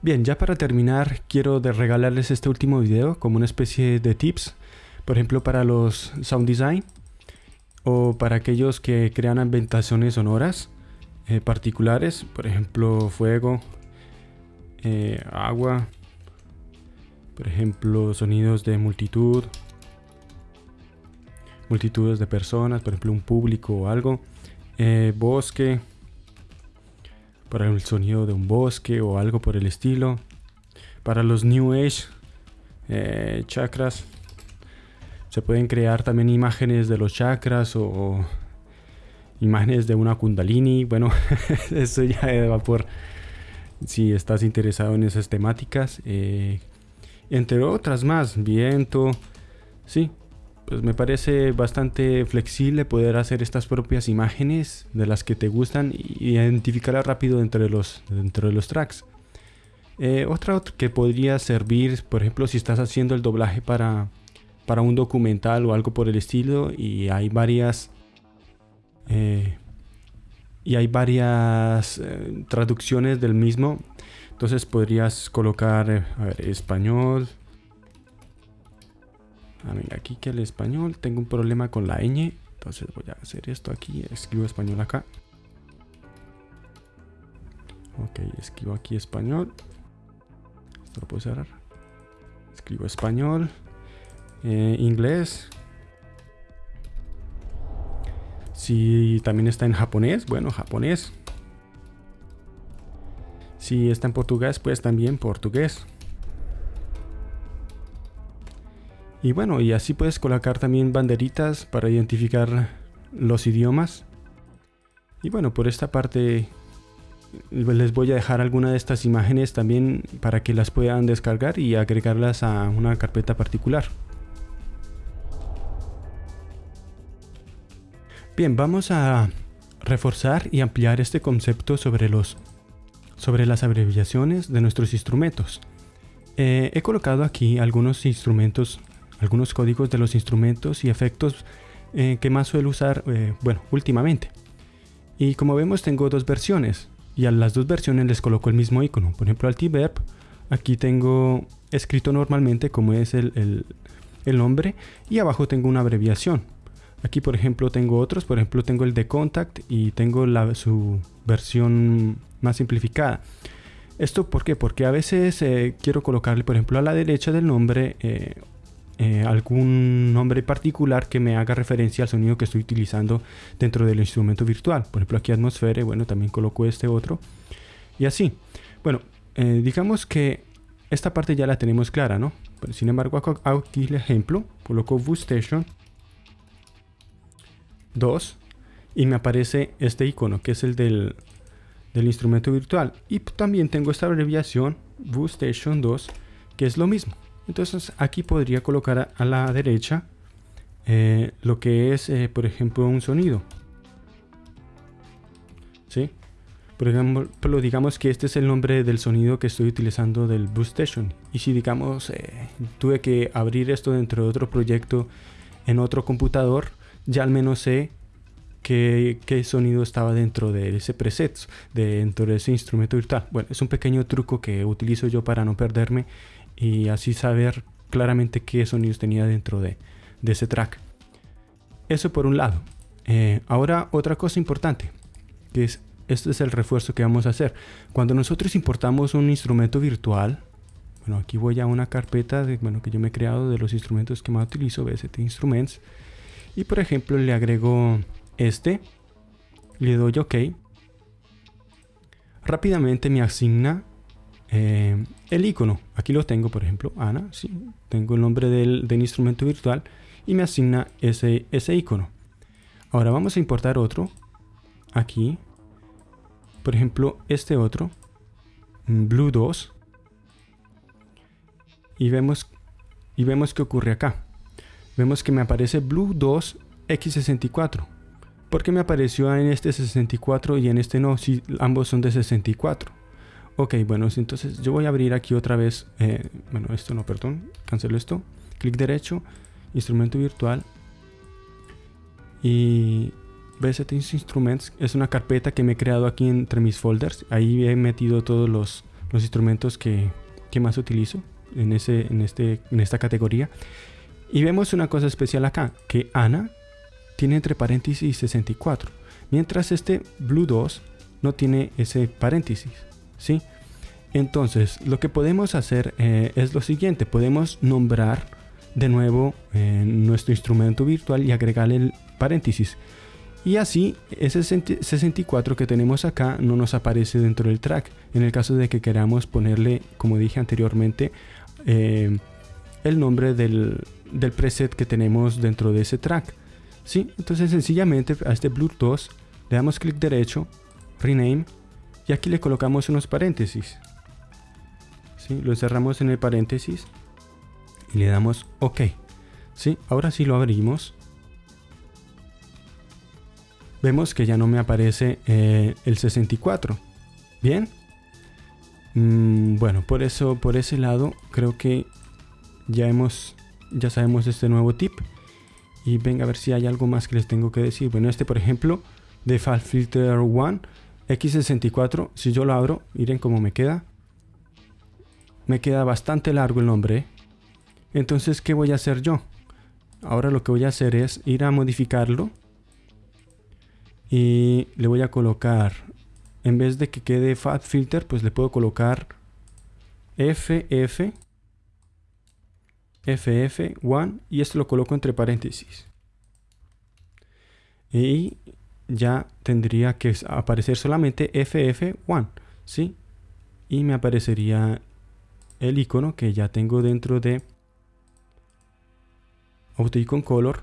Bien, ya para terminar quiero regalarles este último video como una especie de tips, por ejemplo para los sound design o para aquellos que crean ambientaciones sonoras eh, particulares, por ejemplo fuego, eh, agua, por ejemplo sonidos de multitud, multitudes de personas, por ejemplo un público o algo, eh, bosque, para el sonido de un bosque o algo por el estilo. Para los New Age eh, chakras se pueden crear también imágenes de los chakras o, imágenes de una kundalini. Bueno, eso ya va por si estás interesado en esas temáticas. Eh, entre otras más, viento. Sí, pues me parece bastante flexible poder hacer estas propias imágenes de las que te gustan y identificarlas rápido entre los, dentro de los tracks. Eh, otra que podría servir, por ejemplo, si estás haciendo el doblaje para, para un documental o algo por el estilo y hay varias eh, y hay varias eh, traducciones del mismo. Entonces podrías colocar español, Ah, aquí que el español tengo un problema con la ñ. Entonces voy a hacer esto aquí. Escribo español acá. Ok, escribo aquí español. Esto lo puedo cerrar. Escribo español. Eh, inglés. Si también está en japonés, bueno, japonés. Si está en portugués, pues también portugués. Y bueno, y así puedes colocar también banderitas para identificar los idiomas. Y bueno, por esta parte les voy a dejar alguna de estas imágenes también para que las puedan descargar y agregarlas a una carpeta particular. Bien, vamos a reforzar y ampliar este concepto sobre, los, sobre las abreviaciones de nuestros instrumentos. Eh, he colocado aquí algunos instrumentos algunos códigos de los instrumentos y efectos eh, que más suelo usar, eh, bueno, últimamente. Y como vemos tengo dos versiones y a las dos versiones les coloco el mismo icono. Por ejemplo al T-Verb, aquí tengo escrito normalmente como es el, nombre y abajo tengo una abreviación. Aquí por ejemplo tengo otros, por ejemplo tengo el de Contact y tengo la, su versión más simplificada. ¿Esto por qué? Porque a veces eh, quiero colocarle por ejemplo a la derecha del nombre eh, algún nombre particular que me haga referencia al sonido que estoy utilizando dentro del instrumento virtual. Por ejemplo, aquí atmósfera, bueno, también coloco este otro. Y así. Bueno, eh, digamos que esta parte ya la tenemos clara, ¿no? sin embargo, aquí el ejemplo, coloco Station 2 y me aparece este icono que es el del, del instrumento virtual. Y también tengo esta abreviación Station 2 que es lo mismo. Entonces aquí podría colocar a, la derecha eh, lo que es, eh, por ejemplo, un sonido. ¿Sí? Por ejemplo, digamos que este es el nombre del sonido que estoy utilizando del Boost Station. Y si digamos eh, tuve que abrir esto dentro de otro proyecto en otro computador, ya al menos sé qué, qué sonido estaba dentro de ese preset, dentro de ese instrumento virtual. Bueno, es un pequeño truco que utilizo yo para no perderme y así saber claramente qué sonidos tenía dentro de, ese track. Eso por un lado. Eh, ahora otra cosa importante, que es, este es el refuerzo que vamos a hacer. Cuando nosotros importamos un instrumento virtual, bueno, aquí voy a una carpeta de, bueno, que yo me he creado de los instrumentos que más utilizo, BST Instruments, y por ejemplo le agrego este, le doy OK, rápidamente me asigna eh, el icono, aquí lo tengo por ejemplo, Ana, sí, tengo el nombre del, instrumento virtual y me asigna ese, ese icono. Ahora vamos a importar otro, aquí, por ejemplo este otro, Blue 2, y vemos, y vemos que ocurre acá. Vemos que me aparece Blue 2 X64. ¿Por qué me apareció en este 64 y en este no? Si ambos son de 64. Ok, bueno, entonces yo voy a abrir aquí otra vez, eh, bueno, esto no, perdón, cancelo esto, clic derecho, instrumento virtual. Y BST Instruments es una carpeta que me he creado aquí entre mis folders, ahí he metido todos los instrumentos que, más utilizo este, en esta categoría. Y vemos una cosa especial acá, que Ana tiene entre paréntesis 64, mientras este Blue 2 no tiene ese paréntesis, Entonces, lo que podemos hacer eh, es lo siguiente, podemos nombrar de nuevo eh, nuestro instrumento virtual y agregarle el paréntesis. Y así, ese 64 que tenemos acá no nos aparece dentro del track. En el caso de que queramos ponerle, como dije anteriormente, eh, el nombre del, preset que tenemos dentro de ese track. Entonces sencillamente a este Bluetooth le damos clic derecho, rename, y aquí le colocamos unos paréntesis. ¿Sí? Lo cerramos en el paréntesis y le damos OK. ¿Sí? Ahora sí lo abrimos. Vemos que ya no me aparece eh, el 64. Bien. Mm, bueno, por eso, por ese lado, creo que ya hemos, ya sabemos este nuevo tip. Y venga a ver si hay algo más que les tengo que decir. Bueno, este por ejemplo, Default Filter 1, X64, si yo lo abro, miren cómo me queda. Me queda bastante largo el nombre. Entonces, ¿qué voy a hacer yo? Ahora lo que voy a hacer es ir a modificarlo. Y le voy a colocar, en vez de que quede Fat Filter, pues le puedo colocar FF FF1 y esto lo coloco entre paréntesis. Y ya tendría que aparecer solamente FF1, ¿sí? Y me aparecería el icono que ya tengo dentro de Auto Icon Color,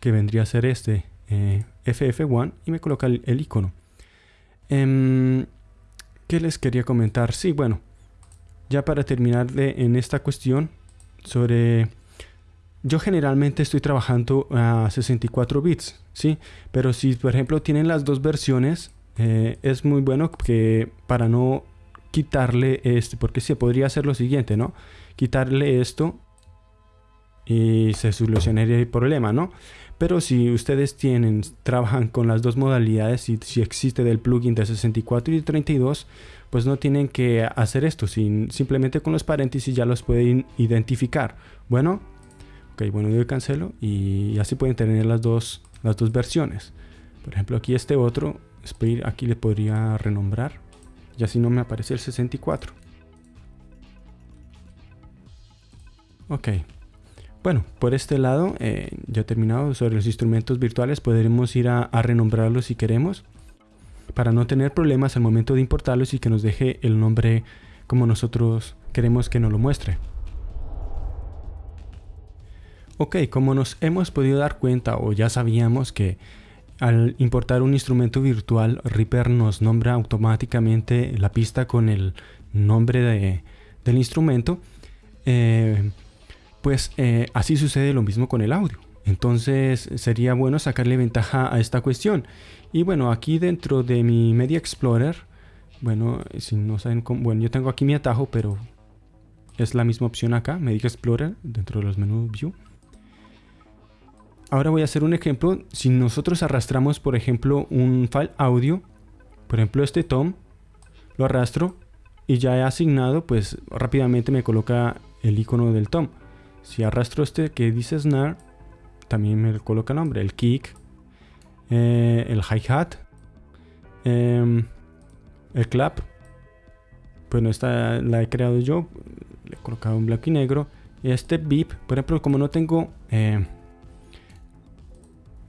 que vendría a ser este eh, FF1 y me coloca el, icono. Em, ¿Qué les quería comentar? Sí, bueno, ya para terminar de, en esta cuestión sobre... Yo generalmente estoy trabajando a 64 bits, ¿sí? Pero si por ejemplo tienen las dos versiones, eh, es muy bueno que para no quitarle este, porque se podría hacer lo siguiente, ¿no? Quitarle esto y se solucionaría el problema, ¿no? Pero si ustedes tienen, trabajan con las dos modalidades y si existe del plugin de 64 y 32, pues no tienen que hacer esto, simplemente con los paréntesis ya los pueden identificar. Bueno, ok, bueno, yo cancelo y así pueden tener las dos, las dos versiones. Por ejemplo, aquí este otro, aquí le podría renombrar y así no me aparece el 64. Ok. Bueno, por este lado eh, ya he terminado sobre los instrumentos virtuales. Podremos ir a, renombrarlos si queremos. Para no tener problemas al momento de importarlos y que nos deje el nombre como nosotros queremos que nos lo muestre. Ok, como nos hemos podido dar cuenta o ya sabíamos que al importar un instrumento virtual, Reaper nos nombra automáticamente la pista con el nombre del instrumento. Eh, pues eh, así sucede lo mismo con el audio. Entonces sería bueno sacarle ventaja a esta cuestión. Y bueno, aquí dentro de mi Media Explorer, bueno, si no saben cómo, bueno, yo tengo aquí mi atajo, pero es la misma opción acá, Media Explorer, dentro de los menús View. Ahora voy a hacer un ejemplo. Si nosotros arrastramos, por ejemplo, un file audio, por ejemplo este tom, lo arrastro y ya he asignado, pues rápidamente me coloca el icono del tom. Si arrastro este que dice snare, también me coloca nombre, el kick, eh, el hi-hat, em, el clap. Bueno, esta la he creado yo, le he colocado en blanco y negro. Y este beep, por ejemplo, como no tengo eh,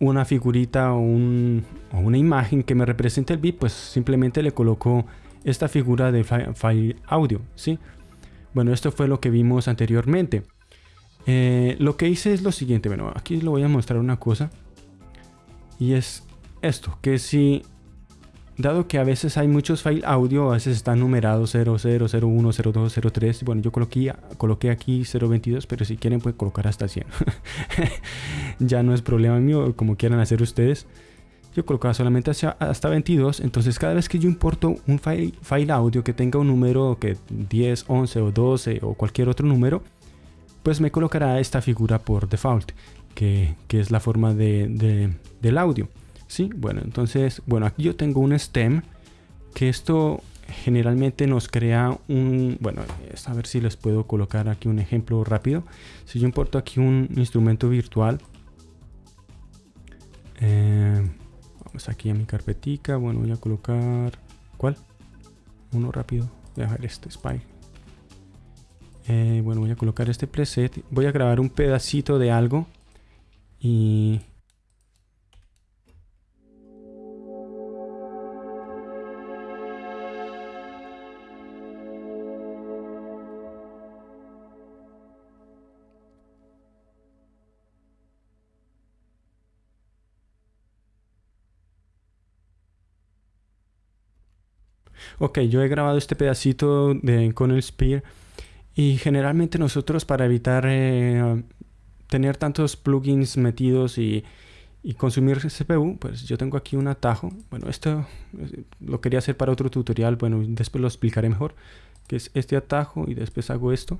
una figurita o, una imagen que me represente el beep, pues simplemente le coloco esta figura de file audio, ¿sí? Bueno, esto fue lo que vimos anteriormente. Eh, lo que hice es lo siguiente, bueno, aquí le voy a mostrar una cosa. Y es esto, que si, dado que a veces hay muchos file audio, a veces están numerados 00, 01, 02, 03. Bueno, yo coloqué, coloqué aquí 022, pero si quieren pueden colocar hasta 100. ya no es problema mío, como quieran hacer ustedes. Yo colocaba solamente hasta 22, entonces cada vez que yo importo un file, file audio que tenga un número que 10, 11 o 12 o cualquier otro número, pues me colocará esta figura por default, que, es la forma de, del audio. ¿Sí? Bueno, entonces, bueno, aquí yo tengo un stem, que esto generalmente nos crea un, bueno, a ver si les puedo colocar aquí un ejemplo rápido. Si yo importo aquí un instrumento virtual, eh, vamos aquí a mi carpetica, bueno, voy a colocar, ¿cuál? Uno rápido, voy a ver este Spy. Eh, bueno, voy a colocar este preset, voy a grabar un pedacito de algo y Ok, yo he grabado este pedacito de, con el Spear y generalmente nosotros para evitar eh, tener tantos plugins metidos y, y, consumir CPU, pues yo tengo aquí un atajo. Bueno, esto eh, lo quería hacer para otro tutorial, bueno, después lo explicaré mejor, que es este atajo y después hago esto.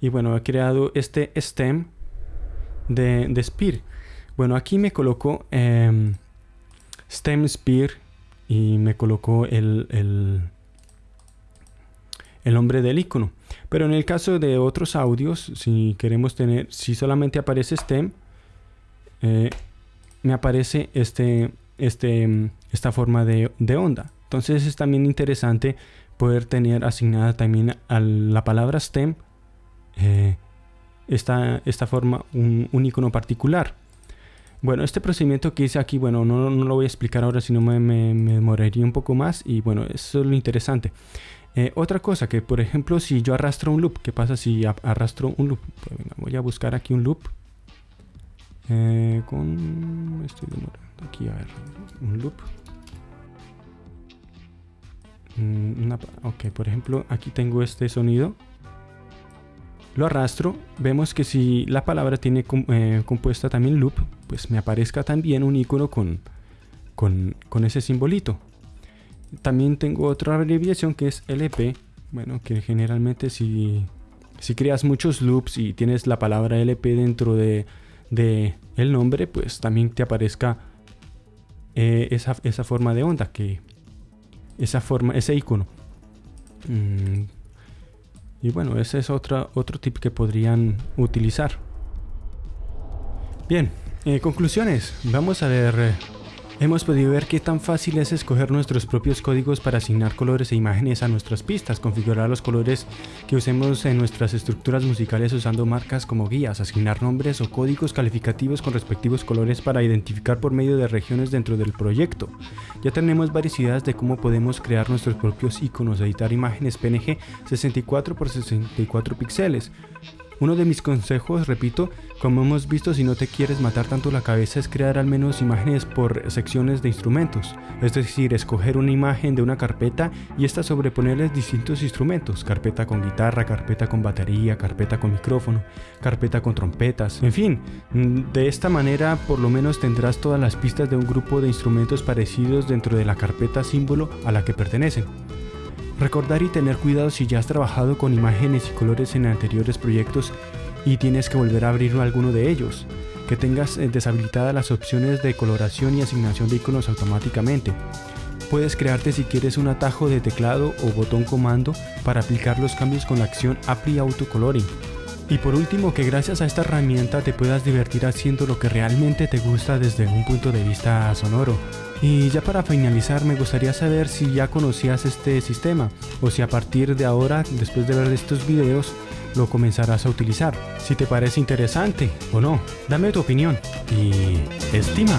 Y bueno, he creado este stem de, de Spear. Bueno, aquí me coloco... Em, Stem Spear y me colocó el, el, nombre del icono. Pero en el caso de otros audios, si queremos tener, si solamente aparece Stem, eh, me aparece este, este, esta forma de, onda. Entonces es también interesante poder tener asignada también a la palabra stem eh, esta, esta forma, un, un icono particular. Bueno, este procedimiento que hice aquí, bueno, no, lo voy a explicar ahora, sino me, me, demoraría un poco más y bueno, eso es lo interesante. Eh, otra cosa que, por ejemplo, si yo arrastro un loop, ¿qué pasa si arrastro un loop? Pues venga, voy a buscar aquí un loop. Eh, con... Estoy demorando aquí, a ver, un loop. Mm, ok, por ejemplo, aquí tengo este sonido lo arrastro, vemos que si la palabra tiene eh, compuesta también loop, pues me aparezca también un icono con, con, ese simbolito. También tengo otra abreviación que es LP, bueno, que generalmente si, si creas muchos loops y tienes la palabra LP dentro de, el nombre, pues también te aparezca eh, esa, forma de onda, que esa forma, ese icono. Mm, y bueno, ese es otro, tip que podrían utilizar. Bien, eh, conclusiones. Vamos a ver Hemos podido ver qué tan fácil es escoger nuestros propios códigos para asignar colores e imágenes a nuestras pistas, configurar los colores que usemos en nuestras estructuras musicales usando marcas como guías, asignar nombres o códigos calificativos con respectivos colores para identificar por medio de regiones dentro del proyecto. Ya tenemos varias ideas de cómo podemos crear nuestros propios iconos, editar imágenes PNG 64 x 64 píxeles, uno de mis consejos, repito, como hemos visto si no te quieres matar tanto la cabeza es crear al menos imágenes por secciones de instrumentos, es decir, escoger una imagen de una carpeta y esta sobreponerles distintos instrumentos, carpeta con guitarra, carpeta con batería, carpeta con micrófono, carpeta con trompetas, en fin, de esta manera por lo menos tendrás todas las pistas de un grupo de instrumentos parecidos dentro de la carpeta símbolo a la que pertenecen. Recordar y tener cuidado si ya has trabajado con imágenes y colores en anteriores proyectos y tienes que volver a abrir alguno de ellos. Que tengas eh, deshabilitadas las opciones de coloración y asignación de iconos automáticamente. Puedes crearte si quieres un atajo de teclado o botón comando para aplicar los cambios con la acción Apply Auto Coloring. Y por último, que gracias a esta herramienta te puedas divertir haciendo lo que realmente te gusta desde un punto de vista sonoro. Y ya para finalizar me gustaría saber si ya conocías este sistema o si a partir de ahora, después de ver estos videos, lo comenzarás a utilizar. Si te parece interesante o no, dame tu opinión y estima.